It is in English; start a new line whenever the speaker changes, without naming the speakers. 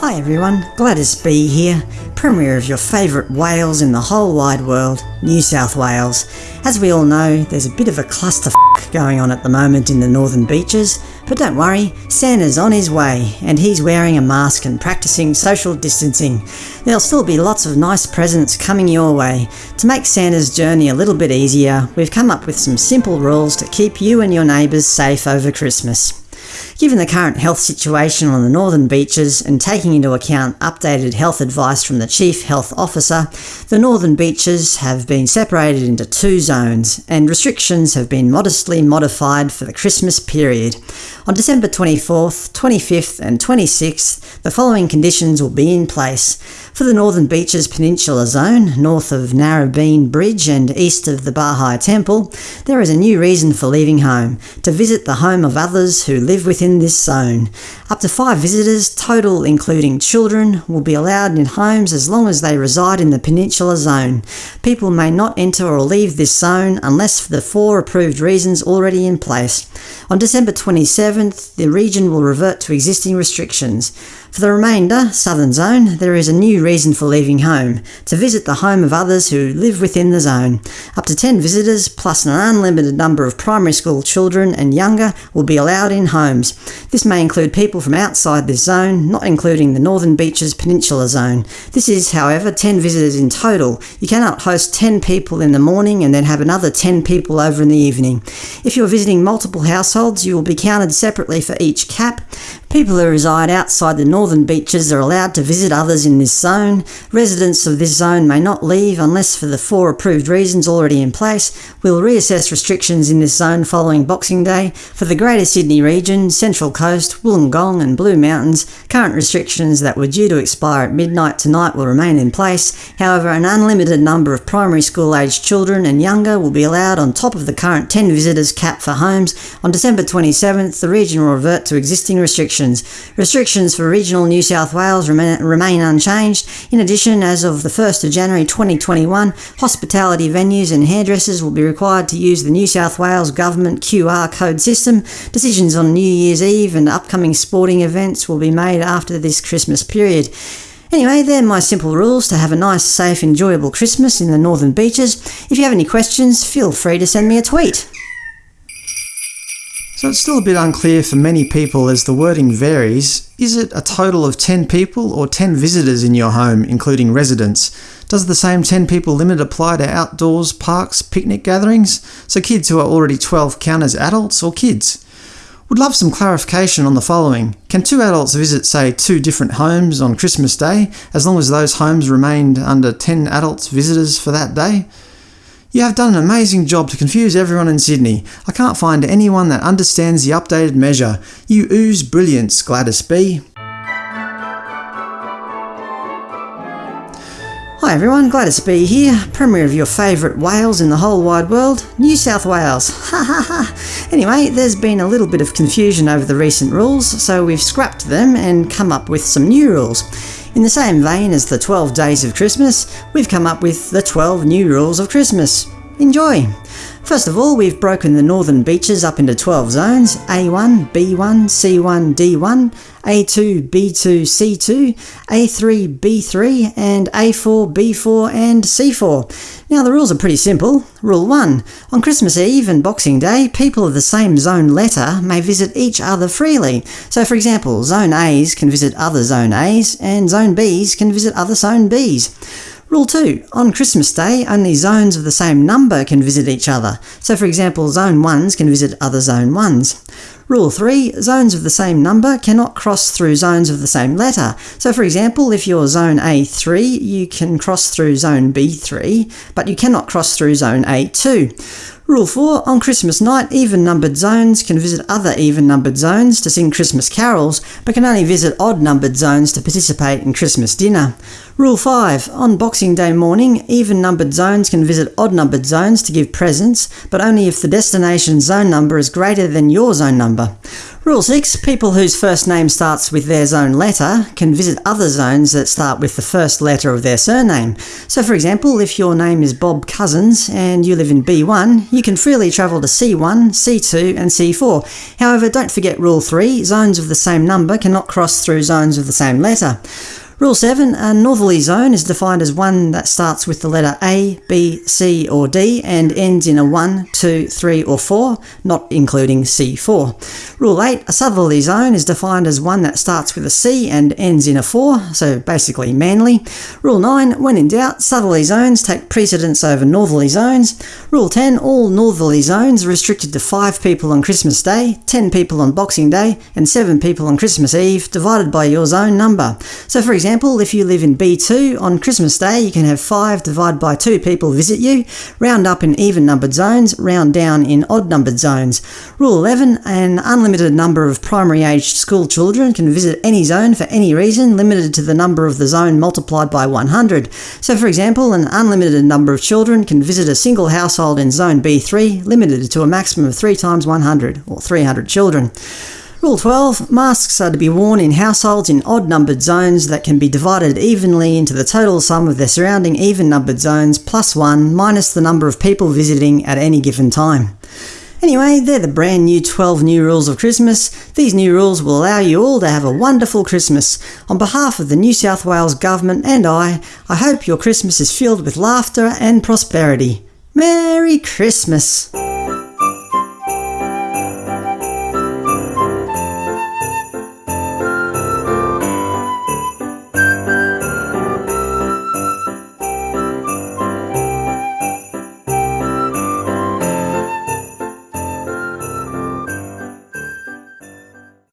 Hi everyone, Gladys B here, Premier of your favourite Wales in the whole wide world, New South Wales. As we all know, there's a bit of a cluster going on at the moment in the northern beaches, but don't worry, Santa's on his way, and he's wearing a mask and practicing social distancing. There'll still be lots of nice presents coming your way. To make Santa's journey a little bit easier, we've come up with some simple rules to keep you and your neighbours safe over Christmas. Given the current health situation on the northern beaches and taking into account updated health advice from the Chief Health Officer, the northern beaches have been separated into two zones, and restrictions have been modestly modified for the Christmas period. On December 24th, 25th and 26th, the following conditions will be in place. For the Northern Beaches Peninsula Zone, north of Narrabeen Bridge and east of the Baha'i Temple, there is a new reason for leaving home – to visit the home of others who live within this zone. Up to five visitors, total including children, will be allowed in homes as long as they reside in the Peninsula Zone. People may not enter or leave this zone unless for the four approved reasons already in place. On December 27th, the region will revert to existing restrictions. For the remainder, Southern Zone, there is a new reason for leaving home – to visit the home of others who live within the zone. Up to 10 visitors, plus an unlimited number of primary school children and younger, will be allowed in homes. This may include people from outside this zone, not including the Northern Beaches Peninsula Zone. This is, however, 10 visitors in total. You cannot host 10 people in the morning and then have another 10 people over in the evening. If you are visiting multiple households, you will be counted separately for each cap. People who reside outside the northern beaches are allowed to visit others in this zone. Residents of this zone may not leave unless for the four approved reasons already in place. We'll reassess restrictions in this zone following Boxing Day. For the Greater Sydney region, Central Coast, Wollongong and Blue Mountains, current restrictions that were due to expire at midnight tonight will remain in place. However, an unlimited number of primary school aged children and younger will be allowed on top of the current 10 visitors cap for homes. On December 27th, the region will revert to existing restrictions restrictions. Restrictions for regional New South Wales remain, remain unchanged. In addition, as of the 1st of January 2021, hospitality venues and hairdressers will be required to use the New South Wales Government QR code system. Decisions on New Year's Eve and upcoming sporting events will be made after this Christmas period. Anyway, they're my simple rules to have a nice, safe, enjoyable Christmas in the northern beaches. If you have any questions, feel free to send me a tweet.
So it's still a bit unclear for many people as the wording varies. Is it a total of 10 people or 10 visitors in your home, including residents? Does the same 10 people limit apply to outdoors, parks, picnic gatherings? So kids who are already 12 count as adults or kids? Would love some clarification on the following. Can two adults visit, say, two different homes on Christmas Day, as long as those homes remained under 10 adults visitors for that day? You have done an amazing job to confuse everyone in Sydney. I can't find anyone that understands the updated measure. You ooze brilliance, Gladys B.
Hi everyone, Gladys B here, Premier of your favourite Wales in the whole wide world, New South Wales. Ha ha ha! Anyway, there's been a little bit of confusion over the recent rules, so we've scrapped them and come up with some new rules. In the same vein as the 12 days of Christmas, we've come up with the 12 new rules of Christmas. Enjoy! First of all, we've broken the northern beaches up into 12 zones A1, B1, C1, D1, A2, B2, C2, A3, B3, and A4, B4, and C4. Now the rules are pretty simple. Rule 1. On Christmas Eve and Boxing Day, people of the same zone letter may visit each other freely. So for example, Zone A's can visit other Zone A's, and Zone B's can visit other Zone B's. Rule 2. On Christmas Day, only zones of the same number can visit each other. So for example, Zone 1s can visit other Zone 1s. Rule 3. Zones of the same number cannot cross through zones of the same letter. So for example, if you're Zone A3, you can cross through Zone B3, but you cannot cross through Zone A2. Rule 4. On Christmas night, even-numbered zones can visit other even-numbered zones to sing Christmas carols, but can only visit odd-numbered zones to participate in Christmas dinner. Rule 5. On Boxing Day morning, even-numbered zones can visit odd-numbered zones to give presents, but only if the destination zone number is greater than your zone number. Rule 6. People whose first name starts with their zone letter can visit other zones that start with the first letter of their surname. So for example, if your name is Bob Cousins and you live in B1, you can freely travel to C1, C2 and C4. However, don't forget Rule 3. Zones of the same number cannot cross through zones of the same letter. Rule 7. A northerly zone is defined as one that starts with the letter A, B, C or D and ends in a 1, 2, 3 or 4, not including C4. Rule 8. A southerly zone is defined as one that starts with a C and ends in a 4, so basically Manly. Rule 9. When in doubt, southerly zones take precedence over northerly zones. Rule 10. All northerly zones are restricted to 5 people on Christmas Day, 10 people on Boxing Day and 7 people on Christmas Eve, divided by your zone number. So for example, example, if you live in B2, on Christmas Day you can have 5 divided by 2 people visit you, round up in even-numbered zones, round down in odd-numbered zones. Rule 11, an unlimited number of primary-aged school children can visit any zone for any reason, limited to the number of the zone multiplied by 100. So for example, an unlimited number of children can visit a single household in zone B3, limited to a maximum of 3 times 100, or 300 children. Rule 12. Masks are to be worn in households in odd-numbered zones that can be divided evenly into the total sum of their surrounding even-numbered zones plus 1 minus the number of people visiting at any given time. Anyway, they're the brand new 12 new rules of Christmas. These new rules will allow you all to have a wonderful Christmas. On behalf of the New South Wales Government and I, I hope your Christmas is filled with laughter and prosperity. Merry Christmas!